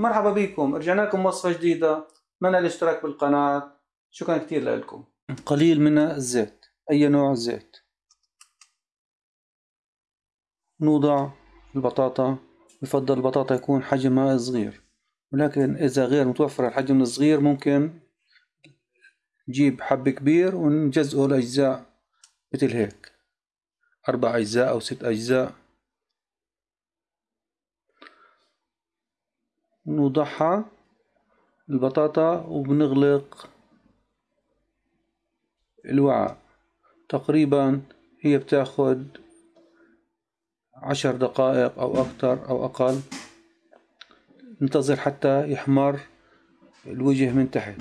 مرحبا بكم. رجعنا لكم وصفة جديدة. اتمنى الاشتراك بالقناة؟ شكرا كثير لكم. قليل من الزيت. أي نوع زيت نوضع البطاطا. بفضل البطاطا يكون حجمها صغير. ولكن إذا غير متوفر الحجم الصغير ممكن نجيب حب كبير ونجزئه لأجزاء مثل هيك. أربع أجزاء أو ست أجزاء. نوضعها البطاطا وبنغلق الوعاء. تقريبا هي بتاخد عشر دقائق أو أكثر أو أقل. ننتظر حتى يحمر الوجه من تحت.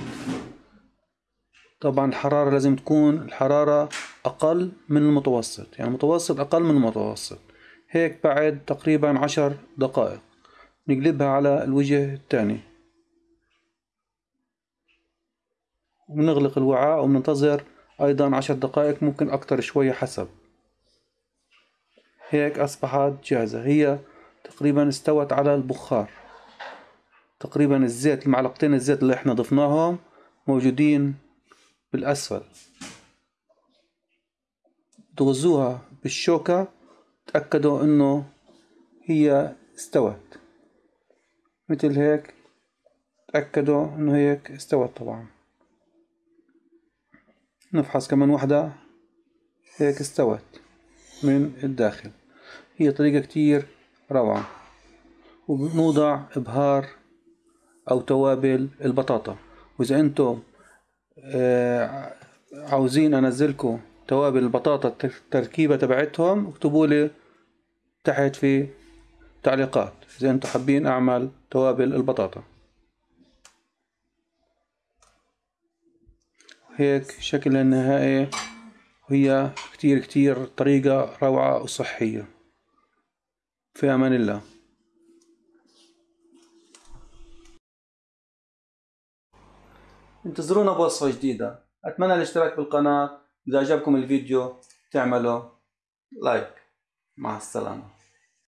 طبعا الحرارة لازم تكون الحرارة أقل من المتوسط يعني المتوسط أقل من المتوسط. هيك بعد تقريبا عشر دقائق. نقلبها على الوجه الثاني. ونغلق الوعاء وننتظر أيضا عشر دقائق ممكن أكتر شوية حسب. هيك أصبحت جاهزة. هي تقريبا استوت على البخار. تقريبا الزيت المعلقتين الزيت اللي إحنا ضفناهم موجودين بالأسفل. تغزوها بالشوكة تأكدوا إنه هي استوت. مثل هيك تأكدوا إنه هيك استوت طبعا. نفحص كمان واحدة هيك استوت من الداخل. هي طريقة كتير روعة. وبنوضع إبهار أو توابل البطاطا. وإذا أنتم آه، عاوزين أنزلكم توابل البطاطا التركيبة تبعتهم اكتبوا لي تحت في تعليقات. إذا أنتم حابين أعمل توابل البطاطا؟ هيك شكلها النهائي. وهي كتير كتير طريقة روعة وصحية. في أمان الله. انتظرونا بوصفة جديدة. أتمنى الاشتراك بالقناة. إذا عجبكم الفيديو تعملوا لايك. مع السلامة.